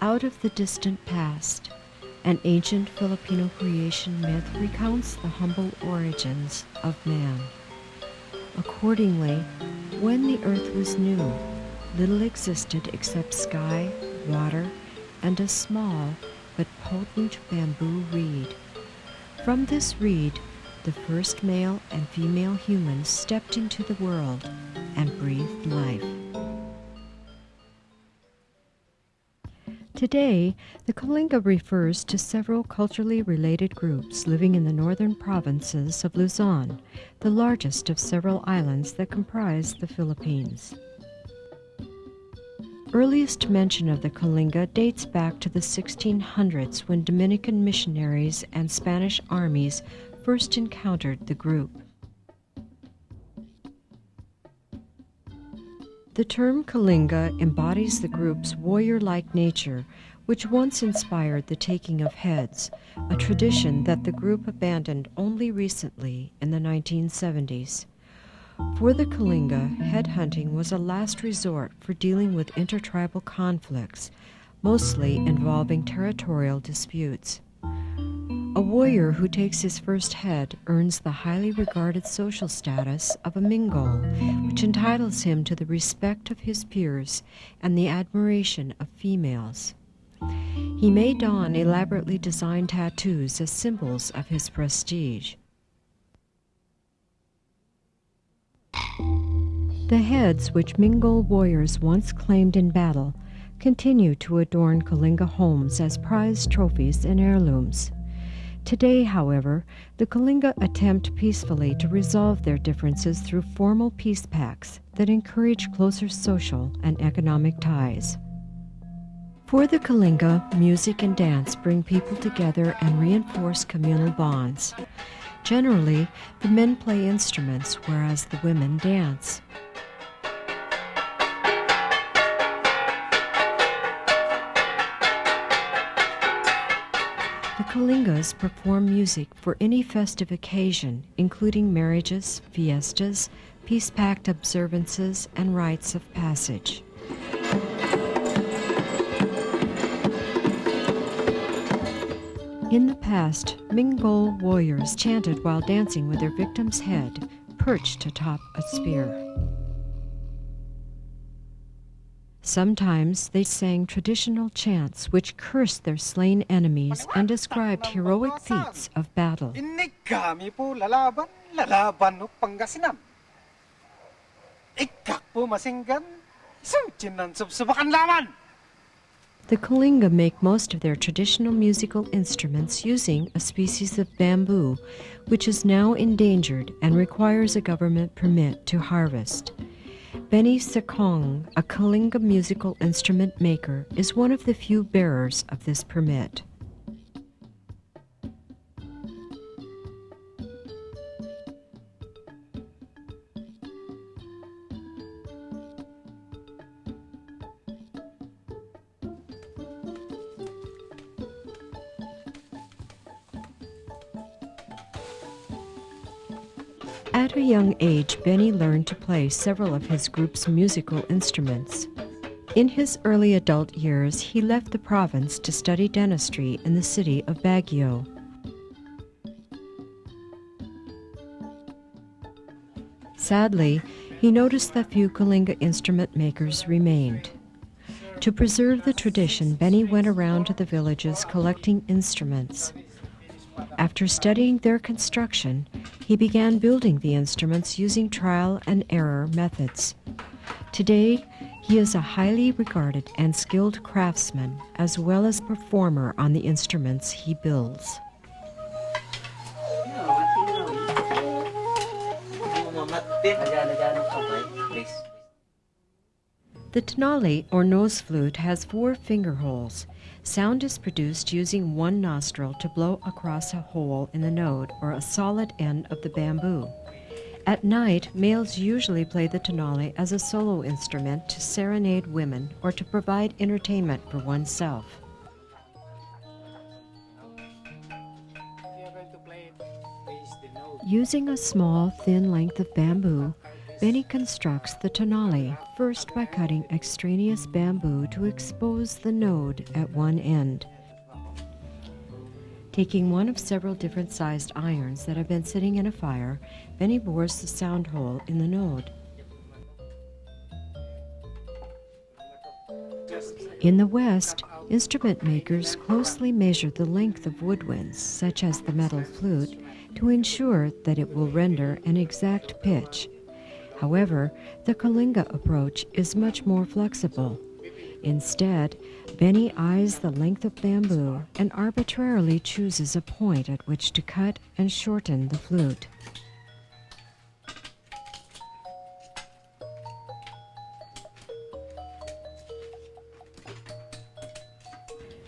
Out of the distant past, an ancient Filipino creation myth recounts the humble origins of man. Accordingly, when the earth was new, little existed except sky, water, and a small but potent bamboo reed. From this reed, the first male and female humans stepped into the world and breathed life. Today, the Kalinga refers to several culturally related groups living in the northern provinces of Luzon, the largest of several islands that comprise the Philippines. Earliest mention of the Kalinga dates back to the 1600s when Dominican missionaries and Spanish armies first encountered the group. The term Kalinga embodies the group's warrior like nature, which once inspired the taking of heads, a tradition that the group abandoned only recently in the 1970s. For the Kalinga, headhunting was a last resort for dealing with intertribal conflicts, mostly involving territorial disputes. Warrior who takes his first head earns the highly regarded social status of a Mingol, which entitles him to the respect of his peers and the admiration of females. He may don elaborately designed tattoos as symbols of his prestige. The heads which Mingol warriors once claimed in battle continue to adorn Kalinga homes as prized trophies and heirlooms. Today, however, the Kalinga attempt peacefully to resolve their differences through formal peace pacts that encourage closer social and economic ties. For the Kalinga, music and dance bring people together and reinforce communal bonds. Generally, the men play instruments whereas the women dance. Kalingas perform music for any festive occasion, including marriages, fiestas, peace pact observances, and rites of passage. In the past, Mingol warriors chanted while dancing with their victim's head perched atop a spear. Sometimes they sang traditional chants which cursed their slain enemies and described heroic feats of battle. The Kalinga make most of their traditional musical instruments using a species of bamboo, which is now endangered and requires a government permit to harvest. Benny Sekong, a Kalinga musical instrument maker, is one of the few bearers of this permit. At a young age, Benny learned to play several of his group's musical instruments. In his early adult years, he left the province to study dentistry in the city of Baguio. Sadly, he noticed that few Kalinga instrument makers remained. To preserve the tradition, Benny went around to the villages collecting instruments. After studying their construction, he began building the instruments using trial and error methods. Today, he is a highly regarded and skilled craftsman as well as performer on the instruments he builds. The tonali or nose flute has four finger holes. Sound is produced using one nostril to blow across a hole in the node or a solid end of the bamboo. At night, males usually play the tonali as a solo instrument to serenade women or to provide entertainment for oneself. Using a small, thin length of bamboo, Benny constructs the tonali first by cutting extraneous bamboo to expose the node at one end. Taking one of several different sized irons that have been sitting in a fire, Benny bores the sound hole in the node. In the West, instrument makers closely measure the length of woodwinds, such as the metal flute, to ensure that it will render an exact pitch. However, the Kalinga approach is much more flexible. Instead, Benny eyes the length of bamboo and arbitrarily chooses a point at which to cut and shorten the flute.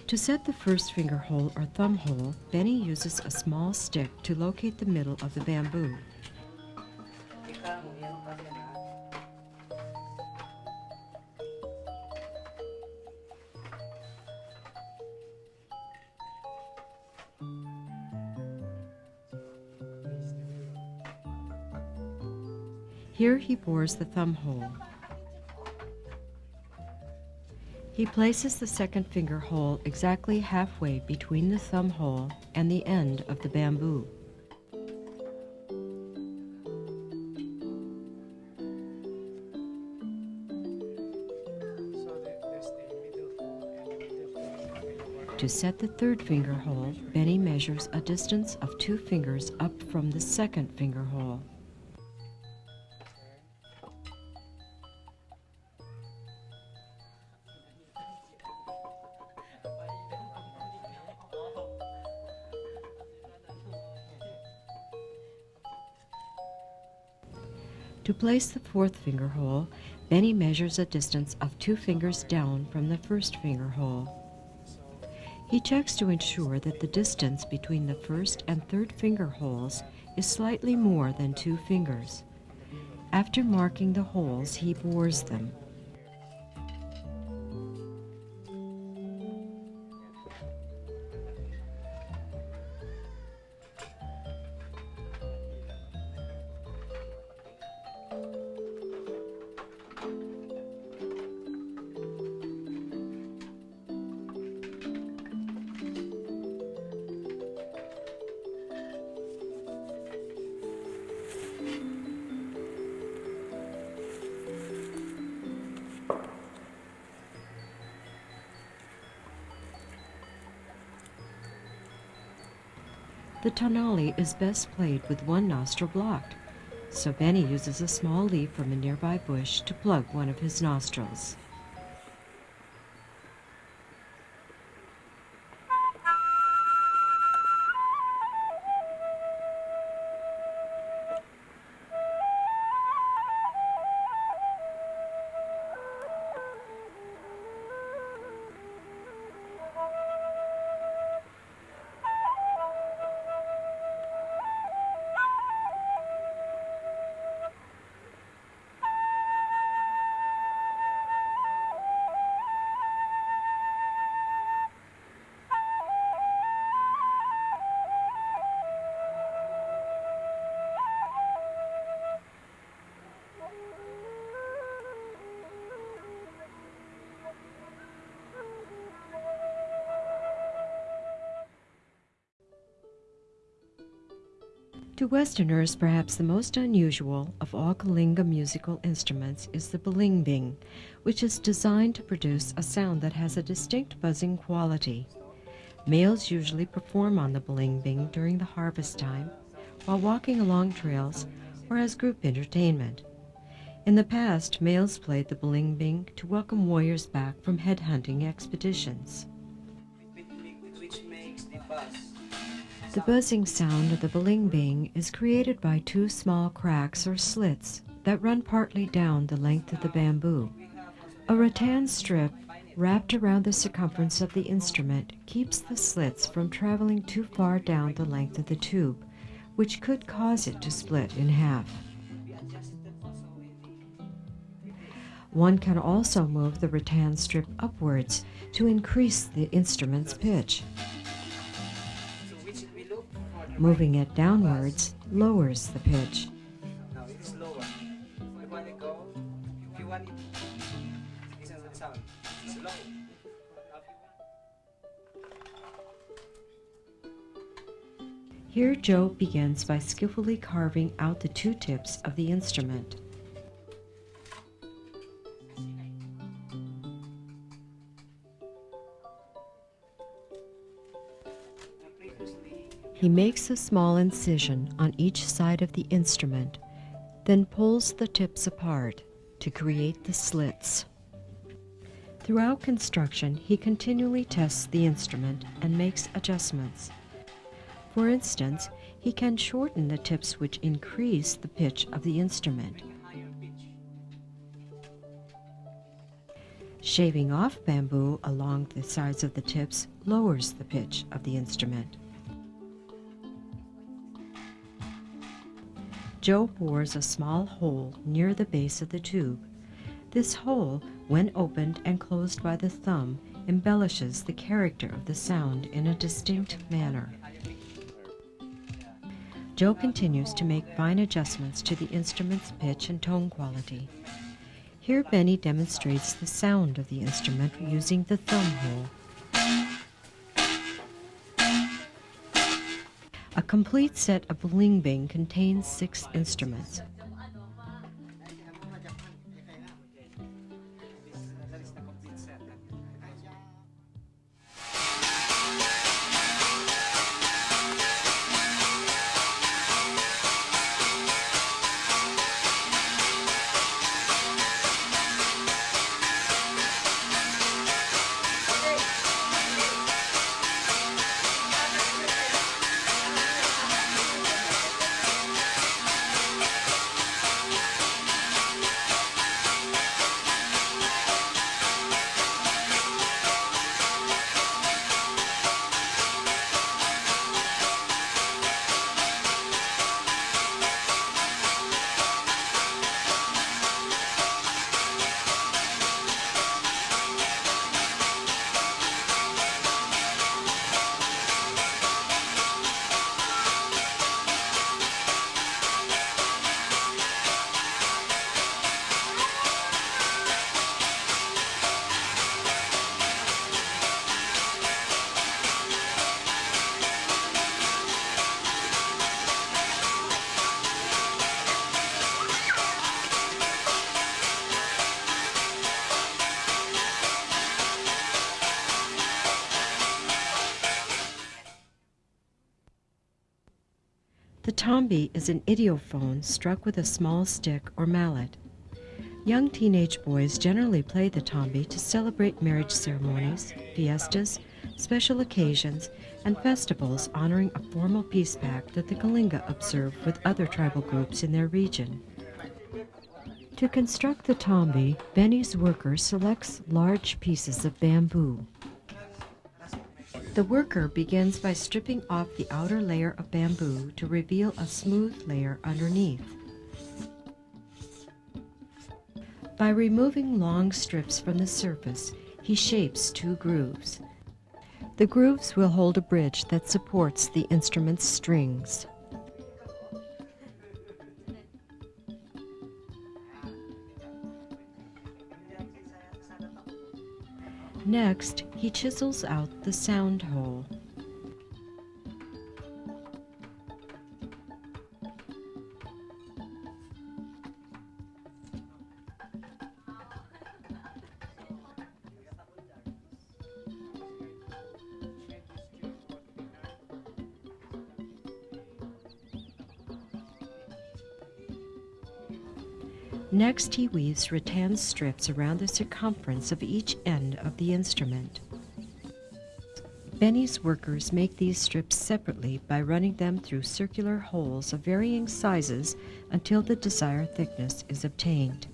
To set the first finger hole or thumb hole, Benny uses a small stick to locate the middle of the bamboo. He bores the thumb hole. He places the second finger hole exactly halfway between the thumb hole and the end of the bamboo. To set the third finger hole, Benny measures a distance of two fingers up from the second finger hole. Place the fourth finger hole, Benny measures a distance of two fingers down from the first finger hole. He checks to ensure that the distance between the first and third finger holes is slightly more than two fingers. After marking the holes, he bores them. The tonali is best played with one nostril blocked, so Benny uses a small leaf from a nearby bush to plug one of his nostrils. To Westerners, perhaps the most unusual of all Kalinga musical instruments is the balimbing, which is designed to produce a sound that has a distinct buzzing quality. Males usually perform on the balimbing during the harvest time, while walking along trails, or as group entertainment. In the past, males played the balimbing to welcome warriors back from headhunting expeditions. which makes the buzz. The buzzing sound of the balimbing is created by two small cracks or slits that run partly down the length of the bamboo. A rattan strip wrapped around the circumference of the instrument keeps the slits from traveling too far down the length of the tube, which could cause it to split in half. One can also move the rattan strip upwards to increase the instrument's pitch. Moving it downwards lowers the pitch. Here Joe begins by skillfully carving out the two tips of the instrument. He makes a small incision on each side of the instrument, then pulls the tips apart to create the slits. Throughout construction, he continually tests the instrument and makes adjustments. For instance, he can shorten the tips which increase the pitch of the instrument. Shaving off bamboo along the sides of the tips lowers the pitch of the instrument. Joe bores a small hole near the base of the tube. This hole, when opened and closed by the thumb, embellishes the character of the sound in a distinct manner. Joe continues to make fine adjustments to the instrument's pitch and tone quality. Here Benny demonstrates the sound of the instrument using the thumb hole. Complete set of balimbing contains six instruments. Tombi is an idiophone struck with a small stick or mallet. Young teenage boys generally play the tombi to celebrate marriage ceremonies, fiestas, special occasions, and festivals honoring a formal peace pact that the Kalinga observe with other tribal groups in their region. To construct the tombi, Benny's worker selects large pieces of bamboo. The worker begins by stripping off the outer layer of bamboo to reveal a smooth layer underneath. By removing long strips from the surface, he shapes two grooves. The grooves will hold a bridge that supports the instrument's strings. Next, he chisels out the sound hole. Next, he weaves rattan strips around the circumference of each end of the instrument. Benny's workers make these strips separately by running them through circular holes of varying sizes until the desired thickness is obtained.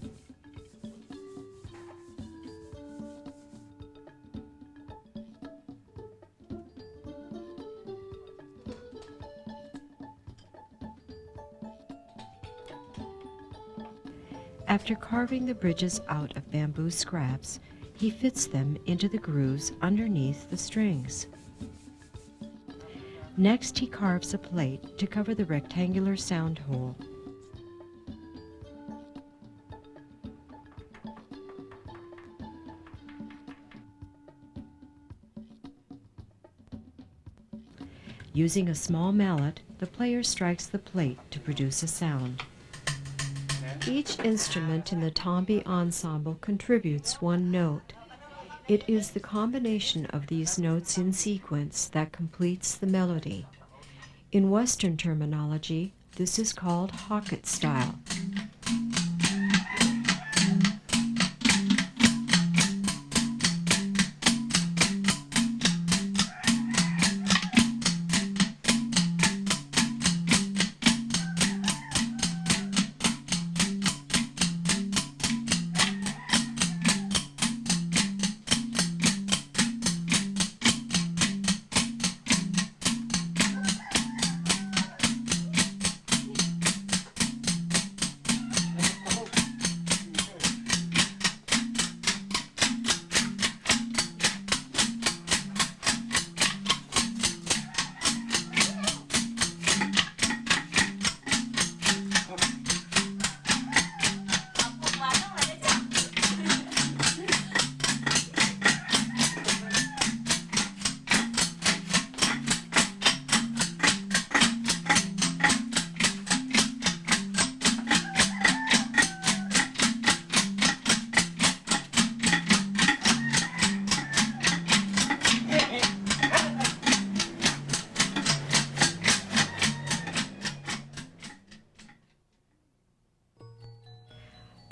After carving the bridges out of bamboo scraps, he fits them into the grooves underneath the strings. Next, he carves a plate to cover the rectangular sound hole. Using a small mallet, the player strikes the plate to produce a sound. Each instrument in the Tombi ensemble contributes one note. It is the combination of these notes in sequence that completes the melody. In Western terminology, this is called Hocket style.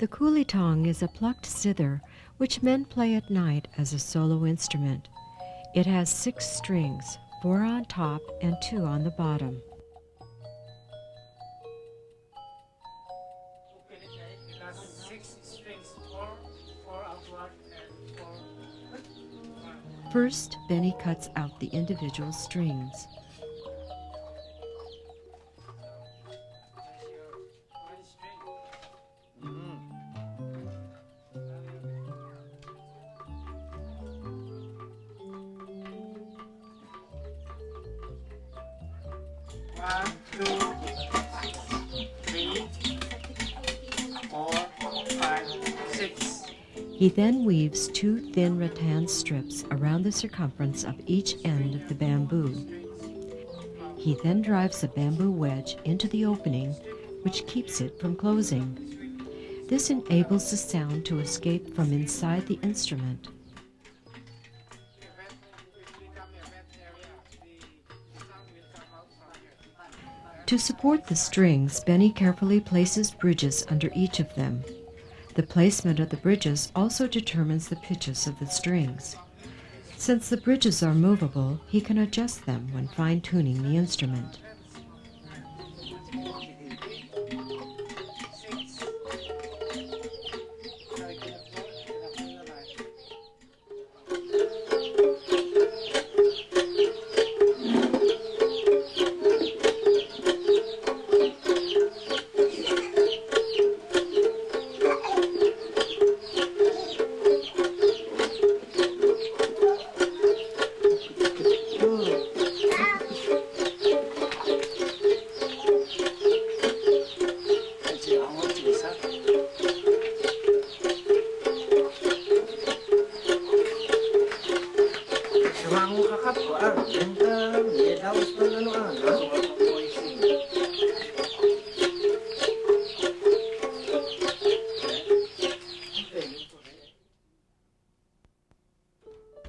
The kulitong is a plucked zither which men play at night as a solo instrument. It has six strings, four on top and two on the bottom. First, Benny cuts out the individual strings. Then weaves two thin rattan strips around the circumference of each end of the bamboo. He then drives a bamboo wedge into the opening, which keeps it from closing. This enables the sound to escape from inside the instrument. To support the strings, Benny carefully places bridges under each of them. The placement of the bridges also determines the pitches of the strings. Since the bridges are movable, he can adjust them when fine tuning the instrument.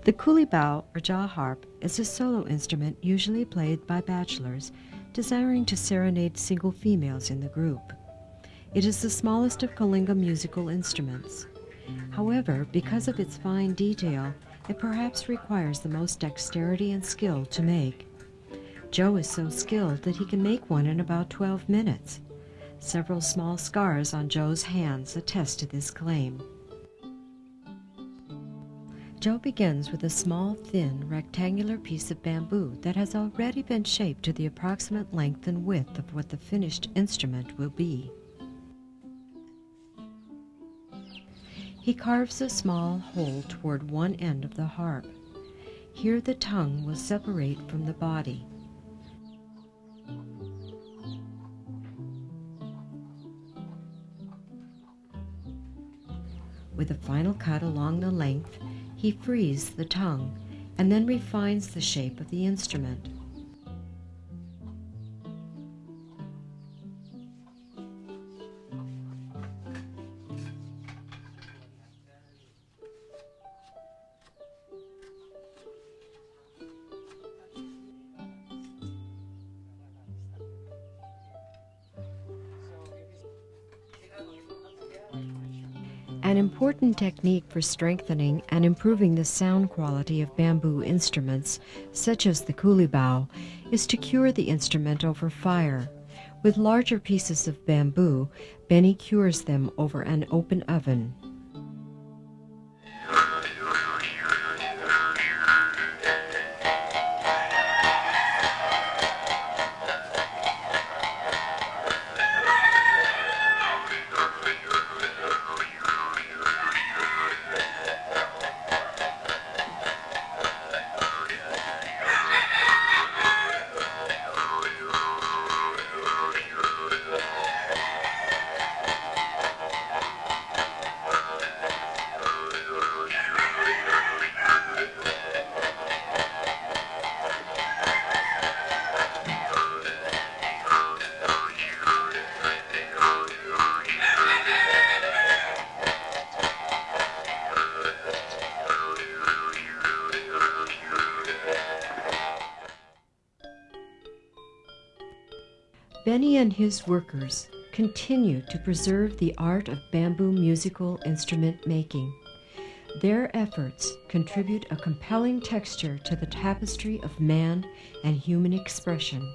The kulibao or jaw harp is a solo instrument usually played by bachelors desiring to serenade single females in the group. It is the smallest of Kalinga musical instruments. However, because of its fine detail, it perhaps requires the most dexterity and skill to make. Joe is so skilled that he can make one in about 12 minutes. Several small scars on Joe's hands attest to this claim. Joe begins with a small, thin, rectangular piece of bamboo that has already been shaped to the approximate length and width of what the finished instrument will be. He carves a small hole toward one end of the harp. Here the tongue will separate from the body. With a final cut along the length, he frees the tongue and then refines the shape of the instrument. An important technique for strengthening and improving the sound quality of bamboo instruments, such as the kulibao, is to cure the instrument over fire. With larger pieces of bamboo, Benny cures them over an open oven. And his workers continue to preserve the art of bamboo musical instrument making. Their efforts contribute a compelling texture to the tapestry of man and human expression.